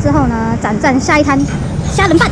之后呢转战下一摊虾仁饭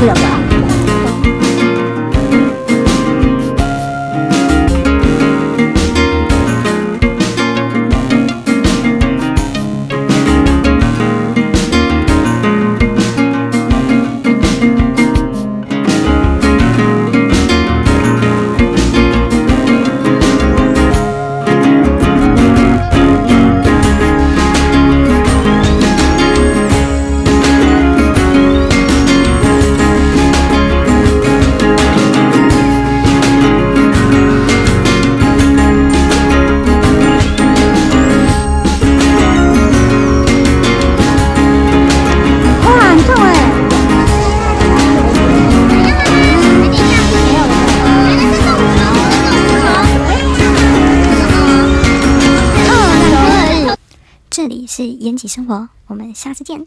들어가 是延吉生活，我们下次见。